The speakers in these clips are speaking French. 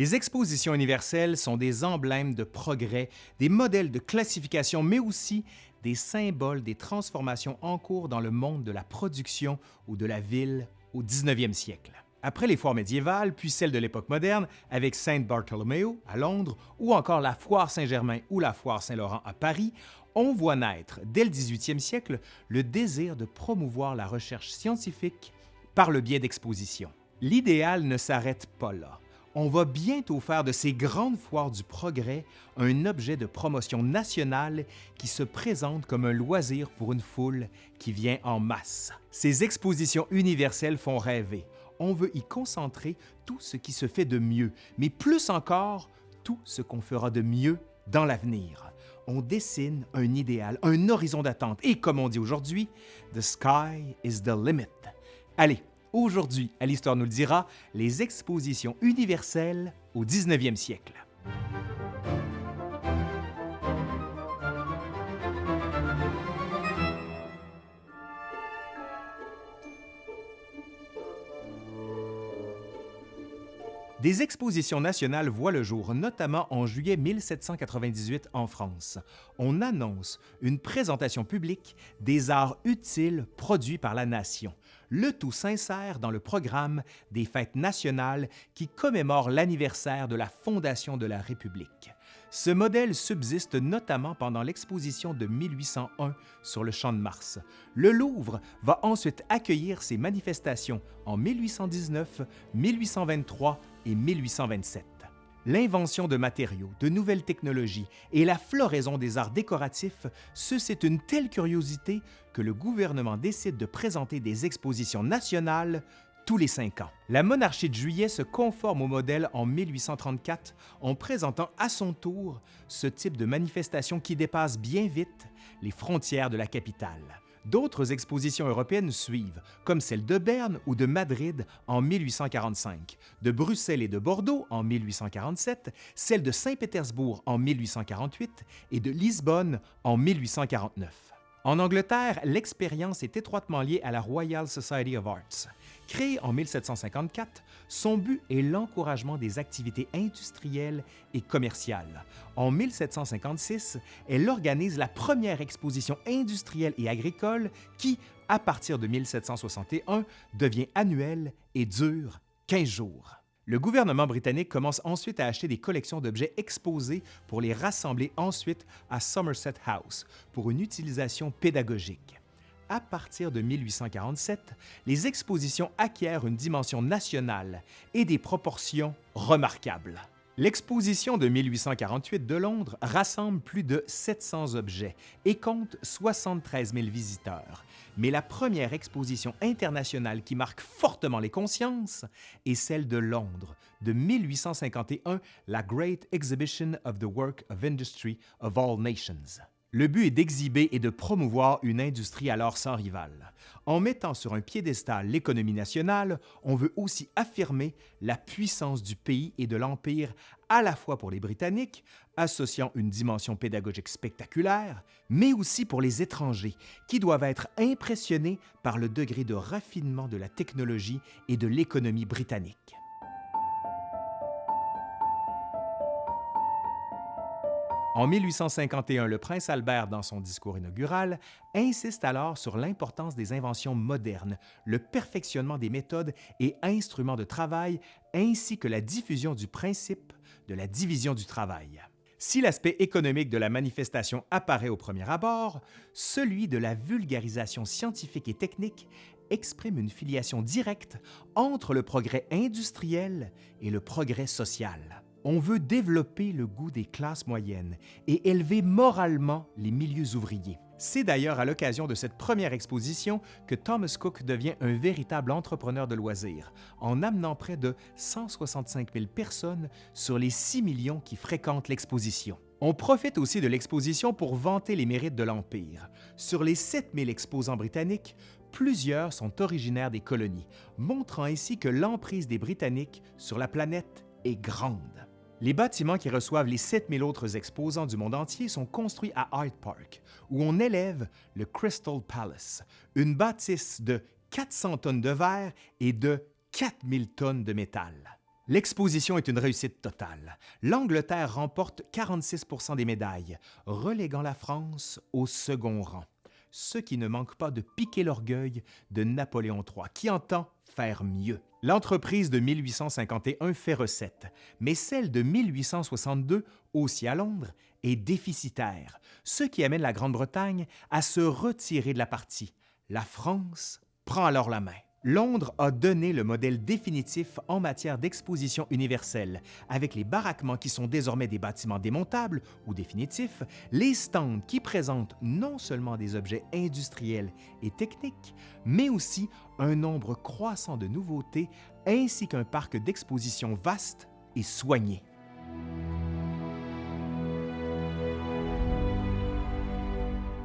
Les expositions universelles sont des emblèmes de progrès, des modèles de classification, mais aussi des symboles des transformations en cours dans le monde de la production ou de la ville au 19e siècle. Après les foires médiévales, puis celles de l'époque moderne, avec Saint Bartholomew à Londres, ou encore la foire Saint-Germain ou la foire Saint-Laurent à Paris, on voit naître, dès le 18e siècle, le désir de promouvoir la recherche scientifique par le biais d'expositions. L'idéal ne s'arrête pas là. On va bientôt faire de ces grandes foires du progrès un objet de promotion nationale qui se présente comme un loisir pour une foule qui vient en masse. Ces expositions universelles font rêver. On veut y concentrer tout ce qui se fait de mieux, mais plus encore, tout ce qu'on fera de mieux dans l'avenir. On dessine un idéal, un horizon d'attente et comme on dit aujourd'hui, The sky is the limit. Allez, aujourd'hui, à l'Histoire nous le dira, les expositions universelles au 19e siècle. Des expositions nationales voient le jour, notamment en juillet 1798 en France. On annonce une présentation publique des arts utiles produits par la nation. Le tout s'insère dans le programme des fêtes nationales qui commémorent l'anniversaire de la fondation de la République. Ce modèle subsiste notamment pendant l'exposition de 1801 sur le Champ de Mars. Le Louvre va ensuite accueillir ces manifestations en 1819, 1823 et 1827. L'invention de matériaux, de nouvelles technologies et la floraison des arts décoratifs suscitent une telle curiosité que le gouvernement décide de présenter des expositions nationales tous les cinq ans. La monarchie de Juillet se conforme au modèle en 1834 en présentant à son tour ce type de manifestation qui dépasse bien vite les frontières de la capitale. D'autres expositions européennes suivent, comme celle de Berne ou de Madrid en 1845, de Bruxelles et de Bordeaux en 1847, celle de Saint-Pétersbourg en 1848 et de Lisbonne en 1849. En Angleterre, l'expérience est étroitement liée à la Royal Society of Arts. Créée en 1754, son but est l'encouragement des activités industrielles et commerciales. En 1756, elle organise la première exposition industrielle et agricole qui, à partir de 1761, devient annuelle et dure 15 jours. Le gouvernement britannique commence ensuite à acheter des collections d'objets exposés pour les rassembler ensuite à Somerset House pour une utilisation pédagogique à partir de 1847, les expositions acquièrent une dimension nationale et des proportions remarquables. L'exposition de 1848 de Londres rassemble plus de 700 objets et compte 73 000 visiteurs. Mais la première exposition internationale qui marque fortement les consciences est celle de Londres de 1851, la Great Exhibition of the Work of Industry of All Nations. Le but est d'exhiber et de promouvoir une industrie alors sans rival. En mettant sur un piédestal l'économie nationale, on veut aussi affirmer la puissance du pays et de l'Empire à la fois pour les Britanniques, associant une dimension pédagogique spectaculaire, mais aussi pour les étrangers, qui doivent être impressionnés par le degré de raffinement de la technologie et de l'économie britannique. En 1851, le prince Albert, dans son discours inaugural, insiste alors sur l'importance des inventions modernes, le perfectionnement des méthodes et instruments de travail, ainsi que la diffusion du principe de la division du travail. Si l'aspect économique de la manifestation apparaît au premier abord, celui de la vulgarisation scientifique et technique exprime une filiation directe entre le progrès industriel et le progrès social. On veut développer le goût des classes moyennes et élever moralement les milieux ouvriers. C'est d'ailleurs à l'occasion de cette première exposition que Thomas Cook devient un véritable entrepreneur de loisirs, en amenant près de 165 000 personnes sur les 6 millions qui fréquentent l'exposition. On profite aussi de l'exposition pour vanter les mérites de l'Empire. Sur les 7 000 exposants britanniques, plusieurs sont originaires des colonies, montrant ainsi que l'emprise des Britanniques sur la planète est grande. Les bâtiments qui reçoivent les 7000 autres exposants du monde entier sont construits à Hyde Park, où on élève le Crystal Palace, une bâtisse de 400 tonnes de verre et de 4000 tonnes de métal. L'exposition est une réussite totale. L'Angleterre remporte 46% des médailles, reléguant la France au second rang. Ce qui ne manque pas de piquer l'orgueil de Napoléon III, qui entend faire mieux. L'entreprise de 1851 fait recette, mais celle de 1862, aussi à Londres, est déficitaire, ce qui amène la Grande-Bretagne à se retirer de la partie. La France prend alors la main. Londres a donné le modèle définitif en matière d'exposition universelle, avec les baraquements qui sont désormais des bâtiments démontables ou définitifs, les stands qui présentent non seulement des objets industriels et techniques, mais aussi un nombre croissant de nouveautés ainsi qu'un parc d'exposition vaste et soigné.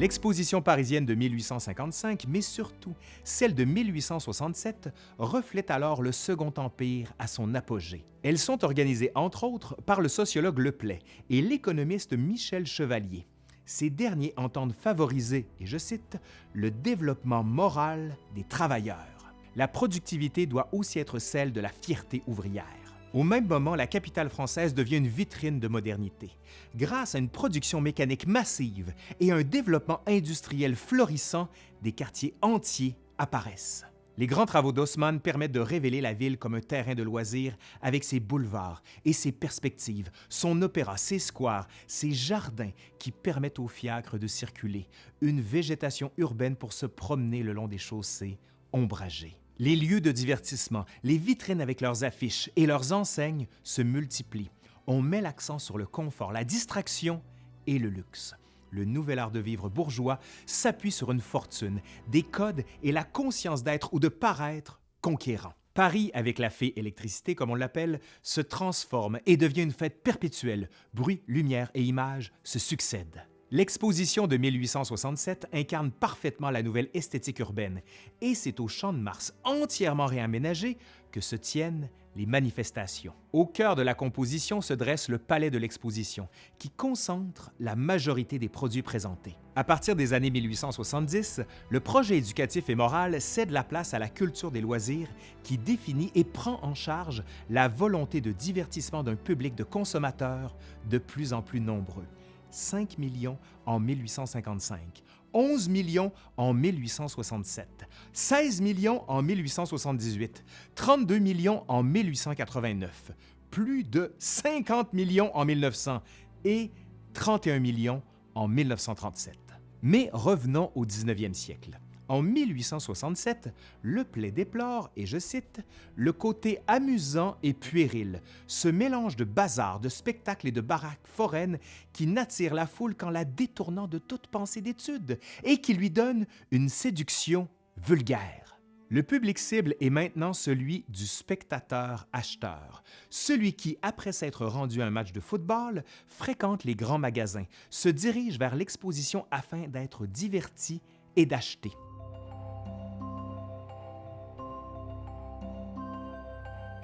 L'exposition parisienne de 1855, mais surtout celle de 1867, reflète alors le Second Empire à son apogée. Elles sont organisées entre autres par le sociologue Leplay et l'économiste Michel Chevalier. Ces derniers entendent favoriser, et je cite, le développement moral des travailleurs. La productivité doit aussi être celle de la fierté ouvrière. Au même moment, la capitale française devient une vitrine de modernité. Grâce à une production mécanique massive et un développement industriel florissant, des quartiers entiers apparaissent. Les grands travaux d'Haussmann permettent de révéler la ville comme un terrain de loisirs avec ses boulevards et ses perspectives, son opéra, ses squares, ses jardins qui permettent aux fiacres de circuler, une végétation urbaine pour se promener le long des chaussées ombragées. Les lieux de divertissement, les vitrines avec leurs affiches et leurs enseignes se multiplient. On met l'accent sur le confort, la distraction et le luxe. Le nouvel art de vivre bourgeois s'appuie sur une fortune, des codes et la conscience d'être ou de paraître conquérant. Paris, avec la fée électricité comme on l'appelle, se transforme et devient une fête perpétuelle. Bruit, lumière et images se succèdent. L'exposition de 1867 incarne parfaitement la nouvelle esthétique urbaine et c'est au Champ de Mars entièrement réaménagé que se tiennent les manifestations. Au cœur de la composition se dresse le palais de l'exposition, qui concentre la majorité des produits présentés. À partir des années 1870, le projet éducatif et moral cède la place à la culture des loisirs qui définit et prend en charge la volonté de divertissement d'un public de consommateurs de plus en plus nombreux. 5 millions en 1855, 11 millions en 1867, 16 millions en 1878, 32 millions en 1889, plus de 50 millions en 1900 et 31 millions en 1937. Mais revenons au 19e siècle. En 1867, Le Play déplore, et je cite, le côté amusant et puéril, ce mélange de bazar, de spectacles et de baraques foraines qui n'attire la foule qu'en la détournant de toute pensée d'étude et qui lui donne une séduction vulgaire. Le public cible est maintenant celui du spectateur-acheteur, celui qui, après s'être rendu à un match de football, fréquente les grands magasins, se dirige vers l'exposition afin d'être diverti et d'acheter.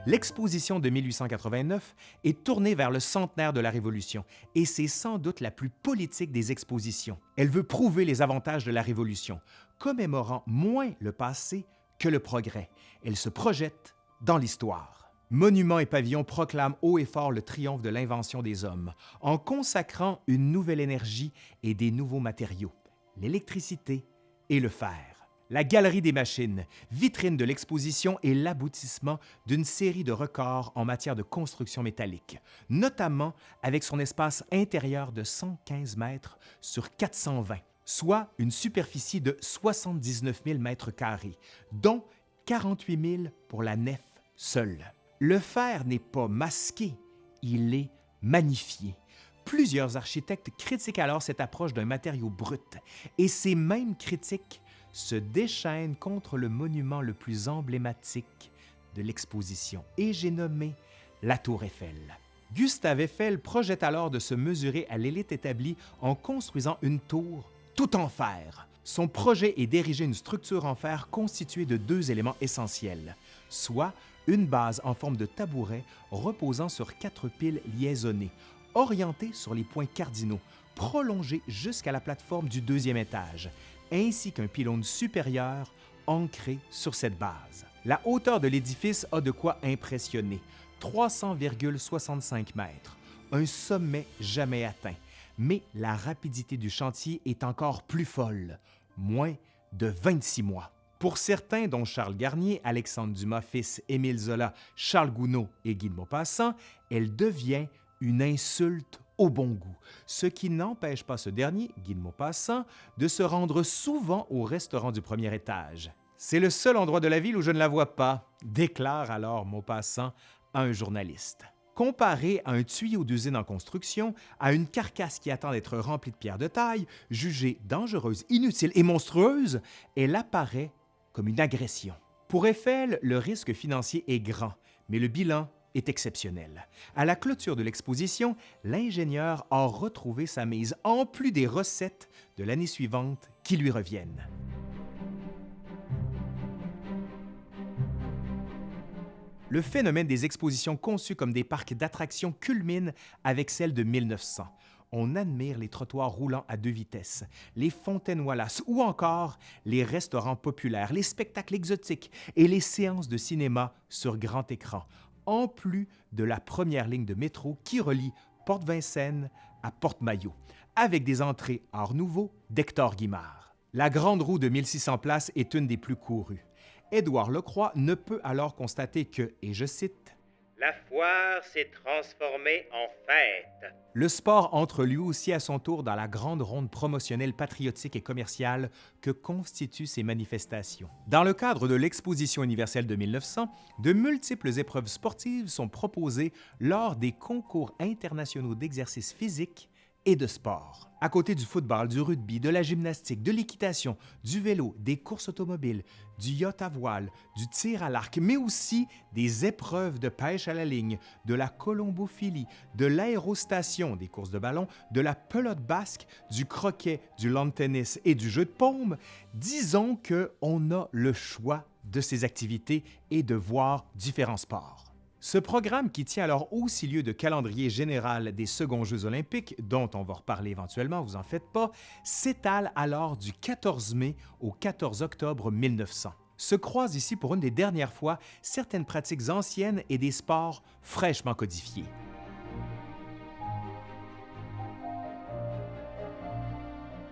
L'exposition de 1889 est tournée vers le centenaire de la Révolution et c'est sans doute la plus politique des expositions. Elle veut prouver les avantages de la Révolution, commémorant moins le passé que le progrès. Elle se projette dans l'histoire. Monuments et pavillons proclament haut et fort le triomphe de l'invention des hommes, en consacrant une nouvelle énergie et des nouveaux matériaux, l'électricité et le fer. La Galerie des machines, vitrine de l'exposition et l'aboutissement d'une série de records en matière de construction métallique, notamment avec son espace intérieur de 115 mètres sur 420, soit une superficie de 79 000 mètres carrés, dont 48 000 pour la nef seule. Le fer n'est pas masqué, il est magnifié. Plusieurs architectes critiquent alors cette approche d'un matériau brut, et ces mêmes critiques se déchaîne contre le monument le plus emblématique de l'exposition, et j'ai nommé la Tour Eiffel. Gustave Eiffel projette alors de se mesurer à l'élite établie en construisant une tour tout en fer. Son projet est d'ériger une structure en fer constituée de deux éléments essentiels, soit une base en forme de tabouret reposant sur quatre piles liaisonnées, orientées sur les points cardinaux, prolongées jusqu'à la plateforme du deuxième étage, ainsi qu'un pylône supérieur ancré sur cette base. La hauteur de l'édifice a de quoi impressionner. 300,65 mètres, un sommet jamais atteint. Mais la rapidité du chantier est encore plus folle, moins de 26 mois. Pour certains, dont Charles Garnier, Alexandre Dumas fils, Émile Zola, Charles Gounod et Guy de Maupassant, elle devient une insulte au bon goût, ce qui n'empêche pas ce dernier, Guy de Maupassant, de se rendre souvent au restaurant du premier étage. C'est le seul endroit de la ville où je ne la vois pas, déclare alors Maupassant à un journaliste. Comparé à un tuyau d'usine en construction, à une carcasse qui attend d'être remplie de pierres de taille, jugée dangereuse, inutile et monstrueuse, elle apparaît comme une agression. Pour Eiffel, le risque financier est grand, mais le bilan est exceptionnel. À la clôture de l'exposition, l'ingénieur a retrouvé sa mise, en plus des recettes de l'année suivante qui lui reviennent. Le phénomène des expositions conçues comme des parcs d'attractions culmine avec celle de 1900. On admire les trottoirs roulants à deux vitesses, les fontaines Wallace ou encore les restaurants populaires, les spectacles exotiques et les séances de cinéma sur grand écran, en plus de la première ligne de métro qui relie Porte-Vincennes à Porte-Maillot, avec des entrées Art Nouveau d'Hector Guimard. La Grande Roue de 1600 places est une des plus courues. Édouard Lecroix ne peut alors constater que, et je cite, La foire s'est transformée en fête. Le sport entre lui aussi à son tour dans la grande ronde promotionnelle patriotique et commerciale que constituent ces manifestations. Dans le cadre de l'Exposition universelle de 1900, de multiples épreuves sportives sont proposées lors des concours internationaux d'exercice physique et de sport. À côté du football, du rugby, de la gymnastique, de l'équitation, du vélo, des courses automobiles, du yacht à voile, du tir à l'arc, mais aussi des épreuves de pêche à la ligne, de la colombophilie, de l'aérostation, des courses de ballon, de la pelote basque, du croquet, du lawn tennis et du jeu de paume, disons qu'on a le choix de ces activités et de voir différents sports. Ce programme, qui tient alors aussi lieu de calendrier général des seconds Jeux olympiques, dont on va reparler éventuellement, vous en faites pas, s'étale alors du 14 mai au 14 octobre 1900. Se croisent ici pour une des dernières fois certaines pratiques anciennes et des sports fraîchement codifiés.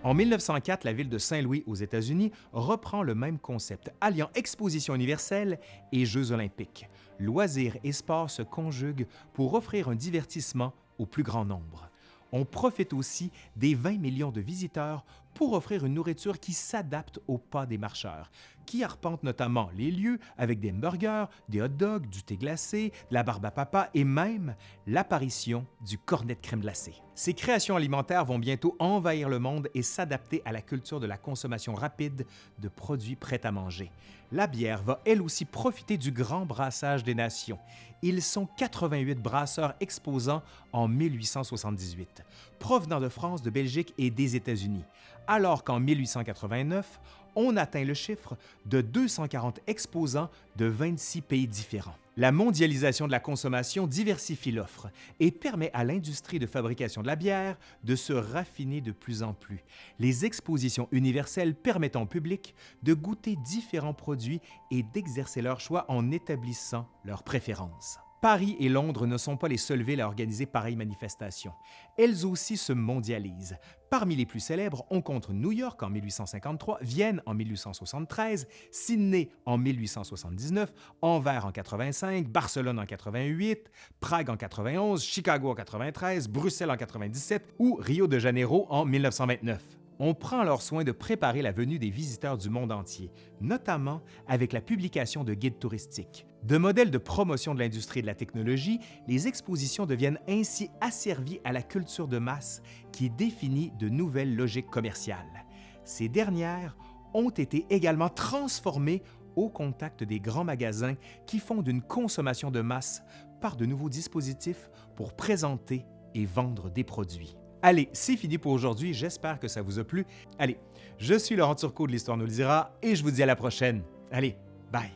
En 1904, la ville de Saint-Louis aux États-Unis reprend le même concept, alliant exposition universelle et Jeux olympiques. Loisirs et sports se conjuguent pour offrir un divertissement au plus grand nombre. On profite aussi des 20 millions de visiteurs pour offrir une nourriture qui s'adapte au pas des marcheurs, qui arpentent notamment les lieux avec des burgers, des hot dogs, du thé glacé, de la barbe à papa et même l'apparition du cornet de crème glacée. Ces créations alimentaires vont bientôt envahir le monde et s'adapter à la culture de la consommation rapide de produits prêts à manger. La bière va elle aussi profiter du grand brassage des nations. Ils sont 88 brasseurs exposants en 1878, provenant de France, de Belgique et des États-Unis alors qu'en 1889, on atteint le chiffre de 240 exposants de 26 pays différents. La mondialisation de la consommation diversifie l'offre et permet à l'industrie de fabrication de la bière de se raffiner de plus en plus. Les expositions universelles permettent au public de goûter différents produits et d'exercer leur choix en établissant leurs préférences. Paris et Londres ne sont pas les seules villes à organiser pareilles manifestations. Elles aussi se mondialisent. Parmi les plus célèbres, on compte New York en 1853, Vienne en 1873, Sydney en 1879, Anvers en 85, Barcelone en 88, Prague en 91, Chicago en 93, Bruxelles en 97 ou Rio de Janeiro en 1929 on prend alors soin de préparer la venue des visiteurs du monde entier, notamment avec la publication de guides touristiques. De modèles de promotion de l'industrie et de la technologie, les expositions deviennent ainsi asservies à la culture de masse qui définit de nouvelles logiques commerciales. Ces dernières ont été également transformées au contact des grands magasins qui font d'une consommation de masse par de nouveaux dispositifs pour présenter et vendre des produits. Allez, c'est fini pour aujourd'hui. J'espère que ça vous a plu. Allez, je suis Laurent Turcot de l'Histoire nous le dira et je vous dis à la prochaine. Allez, bye!